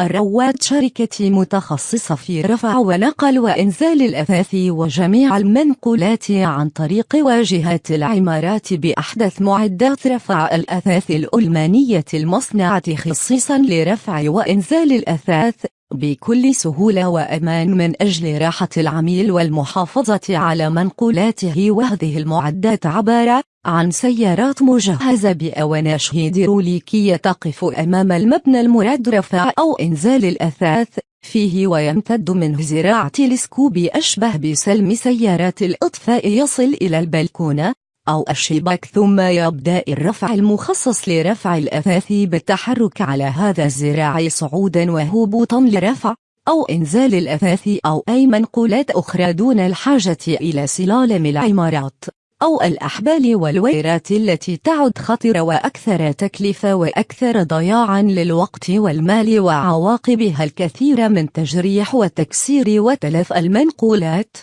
الرواد شركة متخصصة في رفع ونقل وإنزال الأثاث وجميع المنقولات عن طريق واجهات العمارات بأحدث معدات رفع الأثاث الألمانية المصنعة خصيصا لرفع وإنزال الأثاث. بكل سهولة وأمان من أجل راحة العميل والمحافظة على منقولاته وهذه المعدات عبارة عن سيارات مجهزة بأواناش هيدروليكية تقف أمام المبنى المراد رفع أو إنزال الأثاث فيه ويمتد منه زراع تلسكوبي أشبه بسلم سيارات الإطفاء يصل إلى البلكونة أو الشباك ثم يبدأ الرفع المخصص لرفع الأثاث بالتحرك على هذا الزراع صعودا وهبوطا لرفع أو إنزال الأثاث أو أي منقولات أخرى دون الحاجة إلى سلالم العمارات أو الأحبال والويرات التي تعد خطرة وأكثر تكلفة وأكثر ضياعا للوقت والمال وعواقبها الكثير من تجريح وتكسير وتلف المنقولات.